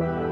Bye.